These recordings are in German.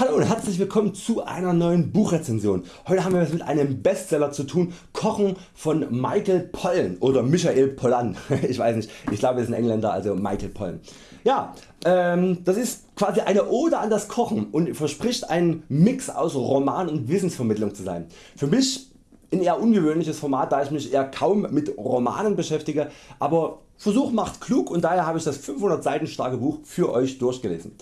Hallo und herzlich willkommen zu einer neuen Buchrezension. Heute haben wir es mit einem Bestseller zu tun, Kochen von Michael Pollan oder Michael Pollan. Ich weiß nicht, ich glaube es ist ein Engländer, also Michael Pollan. Ja, ähm, das ist quasi eine Ode an das Kochen und verspricht ein Mix aus Roman und Wissensvermittlung zu sein. Für mich ein eher ungewöhnliches Format, da ich mich eher kaum mit Romanen beschäftige, aber Versuch macht klug und daher habe ich das 500 Seiten starke Buch für Euch durchgelesen.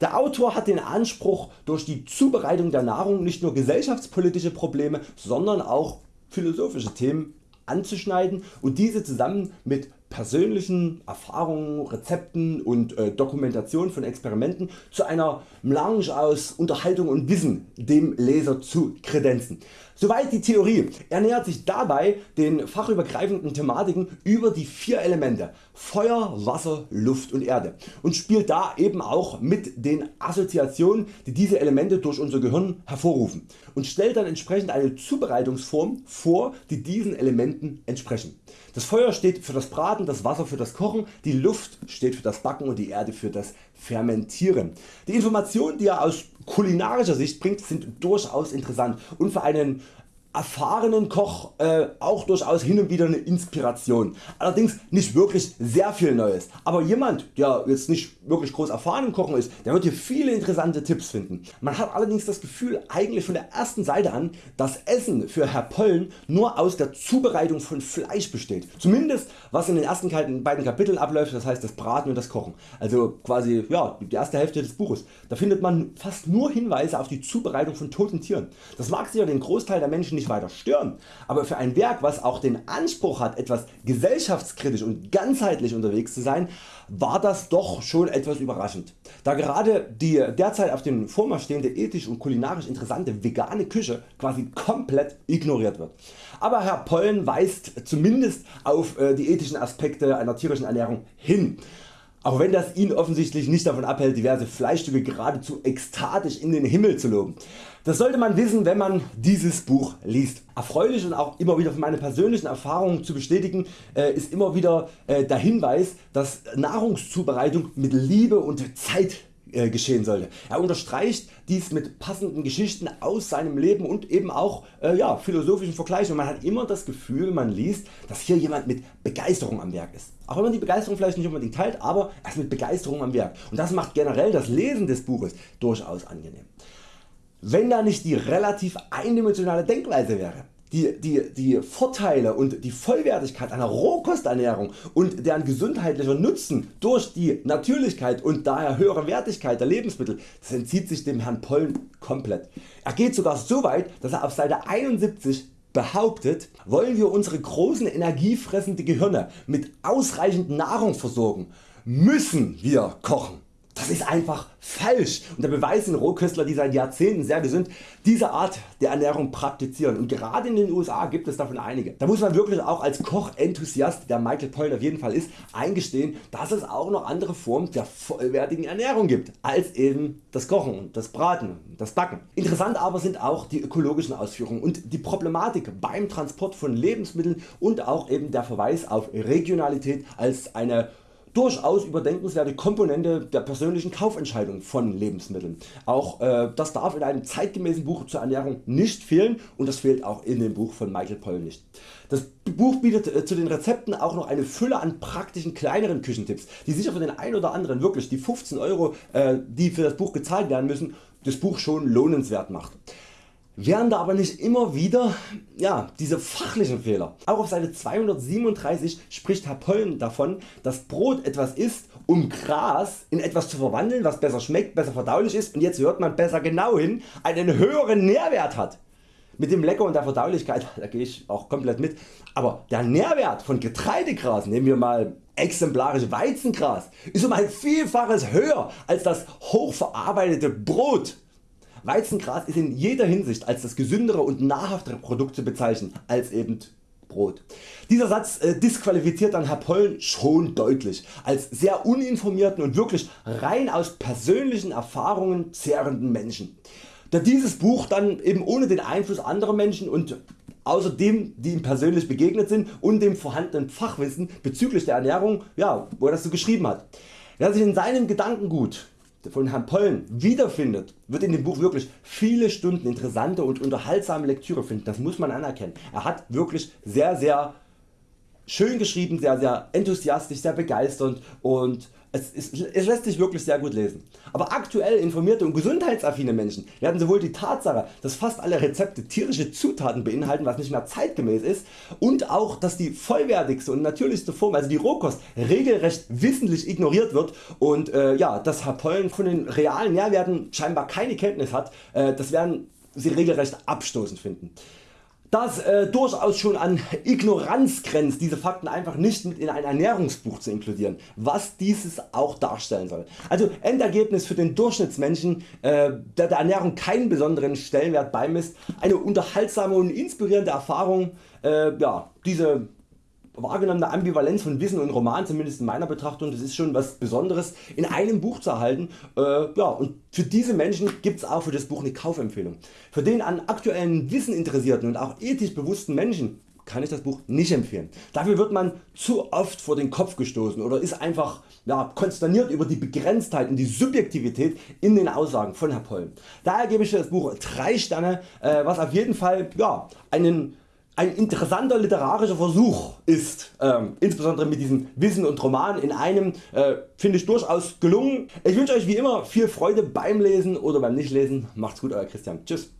Der Autor hat den Anspruch durch die Zubereitung der Nahrung nicht nur gesellschaftspolitische Probleme, sondern auch philosophische Themen anzuschneiden und diese zusammen mit persönlichen Erfahrungen, Rezepten und äh, Dokumentation von Experimenten zu einer Melange aus Unterhaltung und Wissen dem Leser zu kredenzen. Soweit die Theorie. Er nähert sich dabei den fachübergreifenden Thematiken über die vier Elemente Feuer, Wasser, Luft und Erde und spielt da eben auch mit den Assoziationen die diese Elemente durch unser Gehirn hervorrufen und stellt dann entsprechend eine Zubereitungsform vor die diesen Elementen entsprechen. Das Feuer steht für das Braten, das Wasser für das Kochen, die Luft steht für das Backen und die Erde für das Fermentieren. Die Informationen die er aus kulinarischer Sicht bringt sind durchaus interessant und für einen erfahrenen Koch äh, auch durchaus hin und wieder eine Inspiration. Allerdings nicht wirklich sehr viel Neues, aber jemand der jetzt nicht wirklich groß erfahren im Kochen ist, der wird hier viele interessante Tipps finden. Man hat allerdings das Gefühl eigentlich von der ersten Seite an, dass Essen für Herr Pollen nur aus der Zubereitung von Fleisch besteht. Zumindest was in den ersten beiden Kapiteln abläuft, das heißt das Braten und das Kochen. Also quasi ja, die erste Hälfte des Buches. Da findet man fast nur Hinweise auf die Zubereitung von toten Tieren. Das mag sicher den Großteil der Menschen nicht weiter stören, aber für ein Werk was auch den Anspruch hat etwas gesellschaftskritisch und ganzheitlich unterwegs zu sein, war das doch schon etwas überraschend. Da gerade die derzeit auf dem Vormarsch stehende ethisch und kulinarisch interessante vegane Küche quasi komplett ignoriert wird. Aber Herr Pollen weist zumindest auf äh, die ethischen Aspekte einer tierischen Ernährung hin. Auch wenn das ihn offensichtlich nicht davon abhält diverse Fleischstücke geradezu ekstatisch in den Himmel zu loben. Das sollte man wissen wenn man dieses Buch liest. Erfreulich und auch immer wieder von meinen persönlichen Erfahrungen zu bestätigen äh, ist immer wieder äh, der Hinweis dass Nahrungszubereitung mit Liebe und Zeit äh, geschehen sollte. Er unterstreicht dies mit passenden Geschichten aus seinem Leben und eben auch äh, ja, philosophischen Vergleichen. Man hat immer das Gefühl, man liest, dass hier jemand mit Begeisterung am Werk ist. Auch wenn man die Begeisterung vielleicht nicht unbedingt teilt, aber er ist mit Begeisterung am Werk. Und das macht generell das Lesen des Buches durchaus angenehm. Wenn da nicht die relativ eindimensionale Denkweise wäre, die, die, die Vorteile und die Vollwertigkeit einer Rohkosternährung und deren gesundheitlicher Nutzen durch die Natürlichkeit und daher höhere Wertigkeit der Lebensmittel das entzieht sich dem Herrn Pollen komplett. Er geht sogar so weit dass er auf Seite 71 behauptet, wollen wir unsere großen energiefressenden Gehirne mit ausreichend Nahrung versorgen, müssen wir kochen. Das ist einfach falsch und der Beweis sind Rohköstler die seit Jahrzehnten sehr gesund diese Art der Ernährung praktizieren und gerade in den USA gibt es davon einige. Da muss man wirklich auch als Kochenthusiast der Michael Pollan auf jeden Fall ist eingestehen dass es auch noch andere Formen der vollwertigen Ernährung gibt als eben das Kochen, das Braten, das Backen. Interessant aber sind auch die ökologischen Ausführungen und die Problematik beim Transport von Lebensmitteln und auch eben der Verweis auf Regionalität als eine durchaus überdenkenswerte Komponente der persönlichen Kaufentscheidung von Lebensmitteln. Auch äh, das darf in einem zeitgemäßen Buch zur Ernährung nicht fehlen und das fehlt auch in dem Buch von Michael Poll nicht. Das Buch bietet äh, zu den Rezepten auch noch eine Fülle an praktischen kleineren Küchentipps, die sicher für den einen oder anderen wirklich die 15 Euro äh, die für das Buch gezahlt werden müssen das Buch schon lohnenswert macht wären da aber nicht immer wieder ja, diese fachlichen Fehler. Auch auf Seite 237 spricht Herr Pollen davon dass Brot etwas ist um Gras in etwas zu verwandeln was besser schmeckt, besser verdaulich ist und jetzt hört man besser genau hin einen höheren Nährwert hat. Mit dem Lecker und der Verdaulichkeit da gehe ich auch komplett mit, aber der Nährwert von Getreidegras, nehmen wir mal exemplarisch Weizengras, ist um ein Vielfaches höher als das hochverarbeitete Brot. Weizengras ist in jeder Hinsicht als das gesündere und nahrhaftere Produkt zu bezeichnen als eben Brot. Dieser Satz äh, disqualifiziert dann Herr Pollen schon deutlich als sehr uninformierten und wirklich rein aus persönlichen Erfahrungen zehrenden Menschen. Da dieses Buch dann eben ohne den Einfluss anderer Menschen und außerdem die ihm persönlich begegnet sind und dem vorhandenen Fachwissen bezüglich der Ernährung, ja, wo er das so geschrieben hat. Wer sich in seinem Gedankengut von Herrn Pollen wiederfindet, wird in dem Buch wirklich viele Stunden interessante und unterhaltsame Lektüre finden. Das muss man anerkennen. Er hat wirklich sehr sehr schön geschrieben, sehr sehr enthusiastisch, sehr begeisternd und es, es, es, lässt sich wirklich sehr gut lesen. Aber aktuell informierte und gesundheitsaffine Menschen werden sowohl die Tatsache, dass fast alle Rezepte tierische Zutaten beinhalten, was nicht mehr zeitgemäß ist, und auch dass die vollwertigste und natürlichste Form, also die Rohkost, regelrecht wissentlich ignoriert wird und äh, ja, dass Herr Pollen von den realen Nährwerten scheinbar keine Kenntnis hat, äh, das werden Sie regelrecht abstoßend finden das äh, durchaus schon an Ignoranz grenzt, diese Fakten einfach nicht mit in ein Ernährungsbuch zu inkludieren, was dieses auch darstellen soll. Also Endergebnis für den Durchschnittsmenschen, äh, der der Ernährung keinen besonderen Stellenwert beimisst, eine unterhaltsame und inspirierende Erfahrung, äh, ja, diese wahrgenommene Ambivalenz von Wissen und Roman, zumindest in meiner Betrachtung, das ist schon was Besonderes in einem Buch zu erhalten. Äh, ja, und für diese Menschen gibt es auch für das Buch eine Kaufempfehlung. Für den an aktuellen Wissen interessierten und auch ethisch bewussten Menschen kann ich das Buch nicht empfehlen. Dafür wird man zu oft vor den Kopf gestoßen oder ist einfach ja, konsterniert über die Begrenztheit und die Subjektivität in den Aussagen von Herr Poll. Daher gebe ich das Buch 3 Sterne, äh, was auf jeden Fall ja, einen ein interessanter literarischer Versuch ist, ähm, insbesondere mit diesem Wissen und Roman in einem, äh, finde ich durchaus gelungen. Ich wünsche Euch wie immer viel Freude beim Lesen oder beim Nichtlesen. Macht's gut Euer Christian. Tschüss.